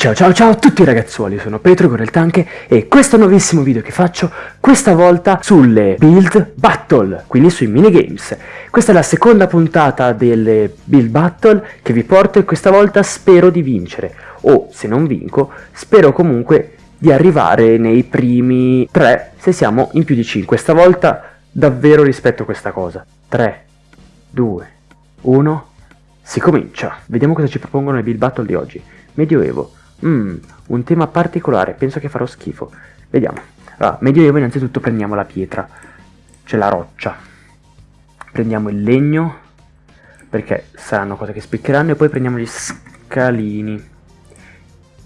Ciao ciao ciao a tutti ragazzuoli, sono Petro Goreltanche e questo è un nuovissimo video che faccio, questa volta sulle Build Battle, quindi sui minigames. Questa è la seconda puntata delle Build Battle che vi porto e questa volta spero di vincere, o se non vinco, spero comunque di arrivare nei primi 3 se siamo in più di 5. Stavolta davvero rispetto questa cosa. 3, 2, 1, si comincia. Vediamo cosa ci propongono le Build Battle di oggi. Medioevo. Mmm, un tema particolare, penso che farò schifo. Vediamo. Allora, medioevo innanzitutto prendiamo la pietra, c'è la roccia. Prendiamo il legno, perché saranno cose che spiccheranno, e poi prendiamo gli scalini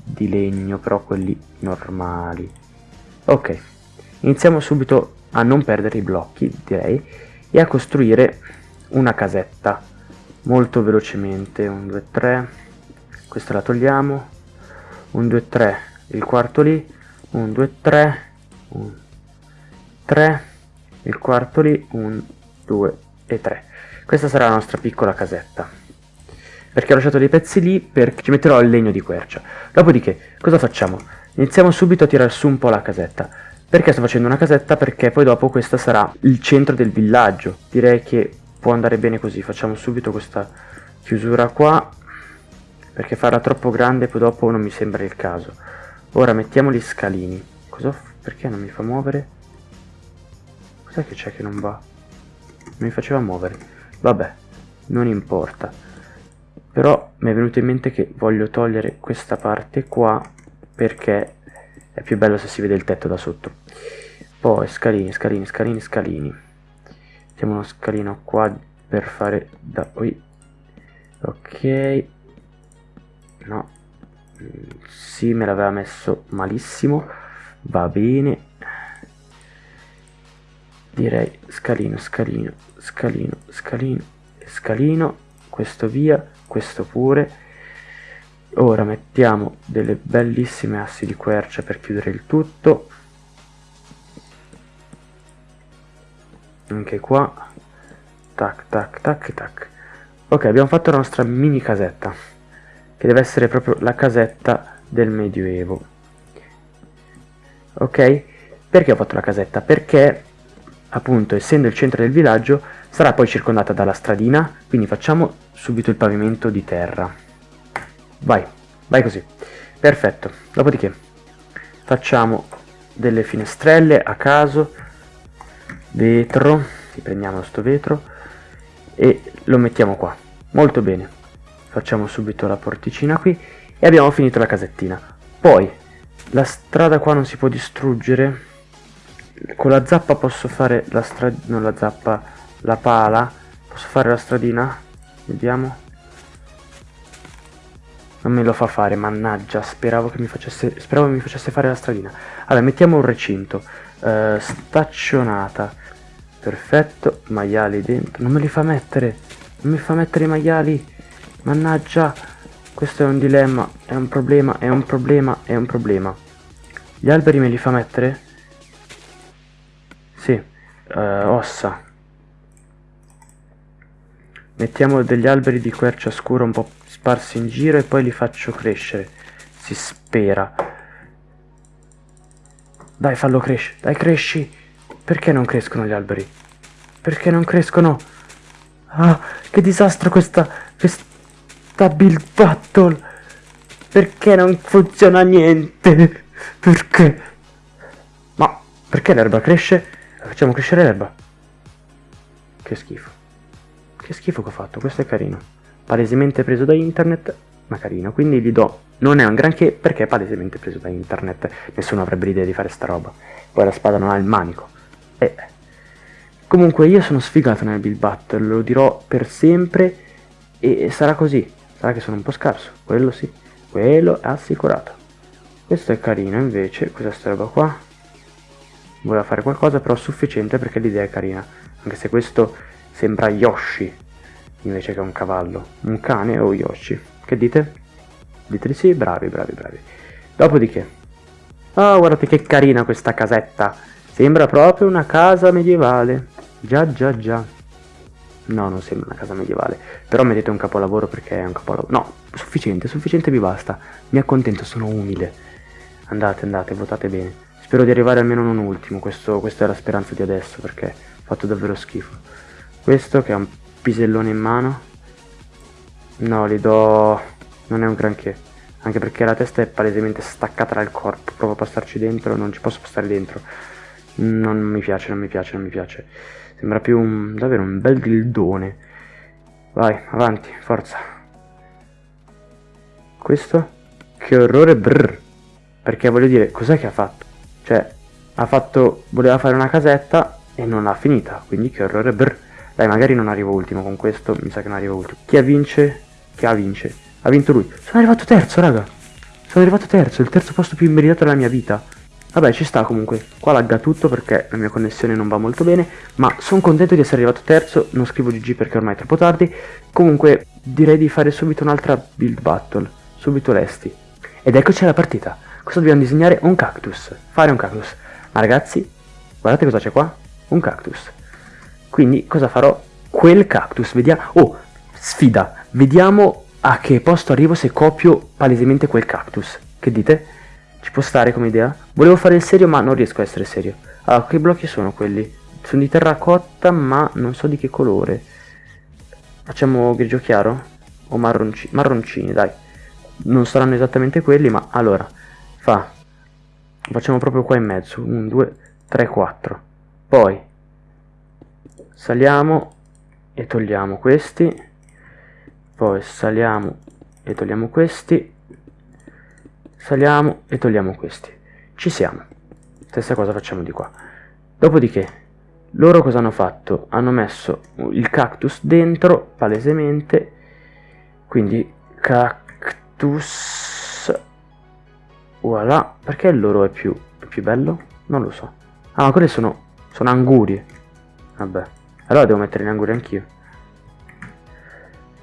di legno, però quelli normali. Ok, iniziamo subito a non perdere i blocchi, direi, e a costruire una casetta molto velocemente. 1, 2, 3, questa la togliamo, 1 2 3 il quarto lì. 1 2 3 1 3 il quarto lì. 1 2 e 3 questa sarà la nostra piccola casetta. Perché ho lasciato dei pezzi lì perché ci metterò il legno di quercia. Dopodiché cosa facciamo? Iniziamo subito a tirare su un po' la casetta. Perché sto facendo una casetta? Perché poi dopo questa sarà il centro del villaggio. Direi che può andare bene così. Facciamo subito questa chiusura qua perché farla troppo grande poi dopo non mi sembra il caso. Ora mettiamo gli scalini. Perché non mi fa muovere? Cos'è che c'è che non va? Non mi faceva muovere. Vabbè, non importa. Però mi è venuto in mente che voglio togliere questa parte qua perché è più bello se si vede il tetto da sotto. Poi scalini, scalini, scalini, scalini. Mettiamo uno scalino qua per fare da qui. Ok, no. Sì me l'aveva messo malissimo. Va bene. Direi scalino scalino scalino scalino scalino. Questo via questo pure. Ora mettiamo delle bellissime assi di quercia per chiudere il tutto. Anche qua. Tac tac tac tac. Ok abbiamo fatto la nostra mini casetta che deve essere proprio la casetta del medioevo. Ok? Perché ho fatto la casetta? Perché appunto essendo il centro del villaggio sarà poi circondata dalla stradina quindi facciamo subito il pavimento di terra. Vai vai così. Perfetto. Dopodiché facciamo delle finestrelle a caso vetro riprendiamo sto vetro e lo mettiamo qua. Molto bene facciamo subito la porticina qui e abbiamo finito la casettina. Poi la strada qua non si può distruggere. Con la zappa posso fare la strada non la zappa la pala. Posso fare la stradina? Vediamo. Non me lo fa fare mannaggia. Speravo che mi facesse speravo mi facesse fare la stradina. Allora mettiamo un recinto. Uh, staccionata. Perfetto. Maiali dentro. Non me li fa mettere. Non mi fa mettere i maiali Mannaggia, questo è un dilemma, è un problema, è un problema, è un problema. Gli alberi me li fa mettere? Sì, uh, ossa. Mettiamo degli alberi di quercia scura un po' sparsi in giro e poi li faccio crescere. Si spera. Dai, fallo crescere. Dai, cresci. Perché non crescono gli alberi? Perché non crescono? Ah, che disastro questa... questa sta build battle perché non funziona niente? Perché? Ma perché l'erba cresce? Facciamo crescere l'erba. Che schifo. Che schifo che ho fatto questo è carino. Palesemente preso da internet ma carino. Quindi gli do non è un granché perché è palesemente preso da internet. Nessuno avrebbe l'idea di fare sta roba. Poi la spada non ha il manico. E comunque io sono sfigato nel build battle lo dirò per sempre e sarà così Sarà che sono un po' scarso, quello sì, quello è assicurato. Questo è carino invece, questa roba qua. Voleva fare qualcosa però sufficiente perché l'idea è carina. Anche se questo sembra Yoshi invece che un cavallo. Un cane o Yoshi. Che dite? Dite di sì? Bravi, bravi, bravi. Dopodiché. Oh, guardate che carina questa casetta. Sembra proprio una casa medievale. Già, già, già. No, non sembra una casa medievale. Però mettete un capolavoro perché è un capolavoro. No, sufficiente, sufficiente mi basta. Mi accontento, sono umile. Andate, andate, votate bene. Spero di arrivare almeno non ultimo. Questo, questa è la speranza di adesso perché ho fatto davvero schifo. Questo che ha un pisellone in mano. No, li do... Non è un granché. Anche perché la testa è palesemente staccata dal corpo. Provo a passarci dentro, non ci posso passare dentro. Non mi piace, non mi piace, non mi piace. Sembra più un, davvero un bel dildone. Vai, avanti, forza. Questo? Che orrore brr. Perché voglio dire, cos'è che ha fatto? Cioè, ha fatto... voleva fare una casetta e non l'ha finita. Quindi che orrore brr. Dai, magari non arrivo ultimo con questo, mi sa che non arrivo ultimo. Chi ha vince? Chi ha vince? Ha vinto lui. Sono arrivato terzo, raga. Sono arrivato terzo, il terzo posto più immeritato della mia vita. Vabbè, ci sta comunque. Qua lagga tutto perché la mia connessione non va molto bene, ma sono contento di essere arrivato terzo, non scrivo GG perché ormai è troppo tardi. Comunque, direi di fare subito un'altra build battle, subito resti. Ed eccoci alla partita. Cosa dobbiamo disegnare? Un cactus. Fare un cactus. Ma ragazzi, guardate cosa c'è qua. Un cactus. Quindi cosa farò? Quel cactus, vediamo... Oh, sfida. Vediamo a che posto arrivo se copio palesemente quel cactus. Che dite? Ci può stare come idea? Volevo fare il serio ma non riesco a essere serio. Allora, che blocchi sono quelli? Sono di terracotta ma non so di che colore. Facciamo grigio chiaro? O marronci marroncini, dai. Non saranno esattamente quelli ma allora. Fa. Facciamo proprio qua in mezzo. 1, 2, 3, 4. Poi. Saliamo e togliamo questi. Poi saliamo e togliamo questi saliamo e togliamo questi. Ci siamo. Stessa cosa facciamo di qua. Dopodiché loro cosa hanno fatto? Hanno messo il cactus dentro palesemente. Quindi cactus voilà. Perché il loro è più, più bello? Non lo so. Ah ma quelle sono sono angurie. Vabbè. Allora devo mettere in angurie anch'io.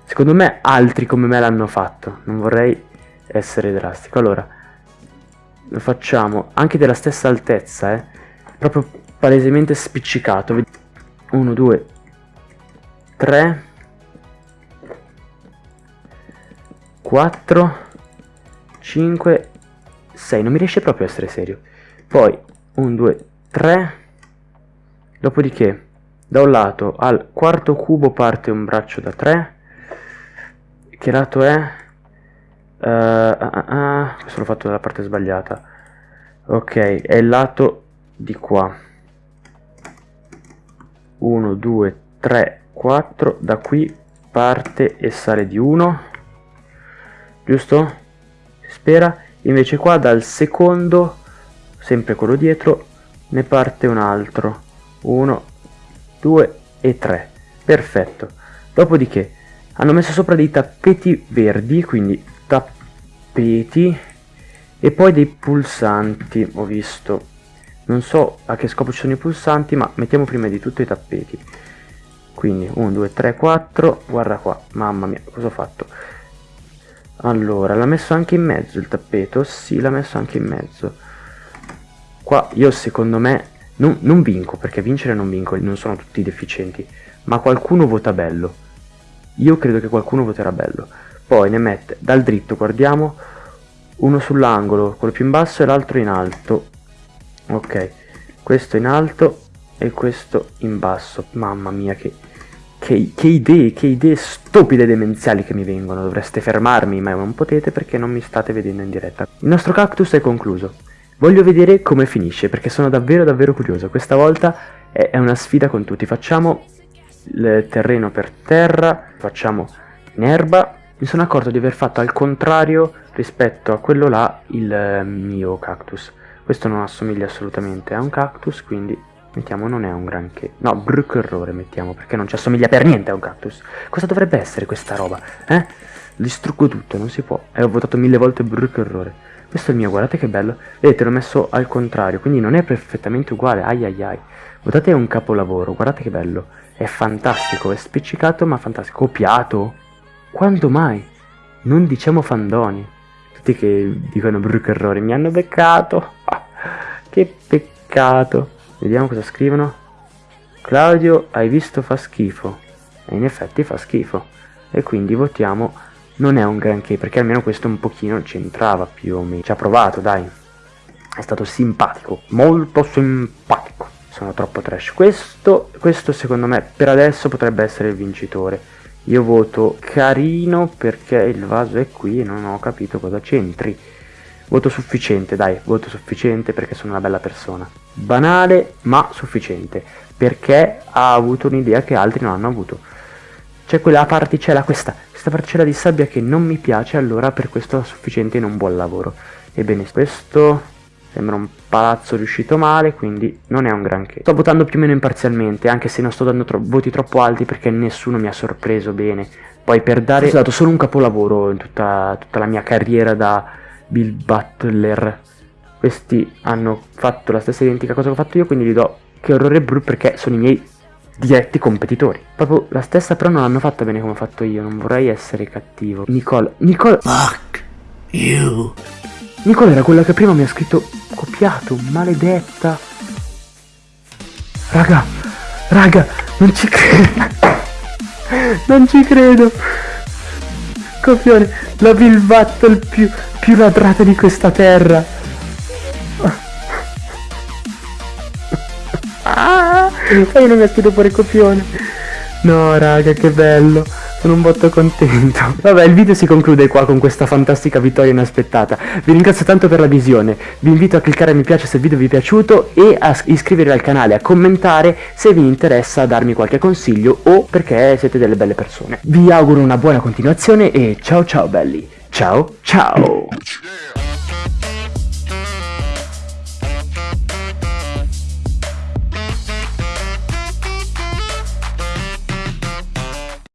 Secondo me altri come me l'hanno fatto. Non vorrei essere drastico. Allora, lo facciamo anche della stessa altezza, eh. Proprio palesemente spiccicato. 1, 2, 3, 4, 5, 6. Non mi riesce proprio a essere serio. Poi 1, 2, 3. Dopodiché, da un lato al quarto cubo parte un braccio da 3. Che lato è? Uh, uh, uh, questo l'ho fatto dalla parte sbagliata. Ok, è il lato di qua. 1, 2, 3, 4. Da qui parte e sale di 1. Giusto? Si spera. Invece qua dal secondo, sempre quello dietro, ne parte un altro. 1, 2 e 3. Perfetto. Dopodiché hanno messo sopra dei tappeti verdi, quindi tappeti e poi dei pulsanti ho visto. Non so a che scopo ci sono i pulsanti ma mettiamo prima di tutto i tappeti. Quindi 1 2 3 4 guarda qua mamma mia cosa ho fatto? Allora l'ha messo anche in mezzo il tappeto? Sì l'ha messo anche in mezzo. Qua io secondo me non, non vinco perché vincere non vinco non sono tutti deficienti ma qualcuno vota bello. Io credo che qualcuno voterà bello poi ne mette dal dritto guardiamo uno sull'angolo quello più in basso e l'altro in alto. Ok questo in alto e questo in basso. Mamma mia che, che, che idee che idee stupide demenziali che mi vengono. Dovreste fermarmi ma non potete perché non mi state vedendo in diretta. Il nostro cactus è concluso. Voglio vedere come finisce perché sono davvero davvero curioso. Questa volta è, è una sfida con tutti. Facciamo il terreno per terra facciamo in erba mi sono accorto di aver fatto al contrario rispetto a quello là il eh, mio cactus. Questo non assomiglia assolutamente a un cactus, quindi mettiamo non è un granché. No, brutto errore mettiamo, perché non ci assomiglia per niente a un cactus. Cosa dovrebbe essere questa roba? Eh? Distruggo tutto, non si può. E ho votato mille volte brutto errore. Questo è il mio, guardate che bello. Vedete, l'ho messo al contrario, quindi non è perfettamente uguale. Ai ai ai. È un capolavoro, guardate che bello. È fantastico, è spiccicato ma fantastico. Copiato. Quando mai? Non diciamo fandoni. Tutti che dicono brutto errore, mi hanno beccato. che peccato. Vediamo cosa scrivono. Claudio, hai visto fa schifo. E in effetti fa schifo. E quindi votiamo non è un granché, perché almeno questo un pochino c'entrava più o meno. Ci ha provato, dai. È stato simpatico, molto simpatico. Sono troppo trash. Questo, questo secondo me per adesso potrebbe essere il vincitore. Io voto carino perché il vaso è qui e non ho capito cosa c'entri. Voto sufficiente, dai, voto sufficiente perché sono una bella persona. Banale, ma sufficiente, perché ha avuto un'idea che altri non hanno avuto. C'è quella particella, questa, questa particella di sabbia che non mi piace, allora per questo è sufficiente in un buon lavoro. Ebbene, questo sembra un palazzo riuscito male, quindi non è un granché. Sto votando più o meno imparzialmente, anche se non sto dando tro voti troppo alti perché nessuno mi ha sorpreso bene. Poi per dare... Ho dato solo un capolavoro in tutta, tutta la mia carriera da Bill Butler. Questi hanno fatto la stessa identica cosa che ho fatto io, quindi gli do che orrore blu perché sono i miei diretti competitori. Proprio la stessa però non l'hanno fatta bene come ho fatto io, non vorrei essere cattivo. Nicole, Nicole... Fuck you. Nicole era quella che prima mi ha scritto copiato, maledetta. Raga, raga, non ci credo. non ci credo. Copione, la Bill Battle più, più ladrata di questa terra. Ah, e non mi ha scritto fuori copione. No, raga, che bello. Sono un botto contento. Vabbè, il video si conclude qua con questa fantastica vittoria inaspettata. Vi ringrazio tanto per la visione. Vi invito a cliccare mi piace se il video vi è piaciuto e a iscrivervi al canale, a commentare se vi interessa darmi qualche consiglio o perché siete delle belle persone. Vi auguro una buona continuazione e ciao ciao belli. Ciao ciao.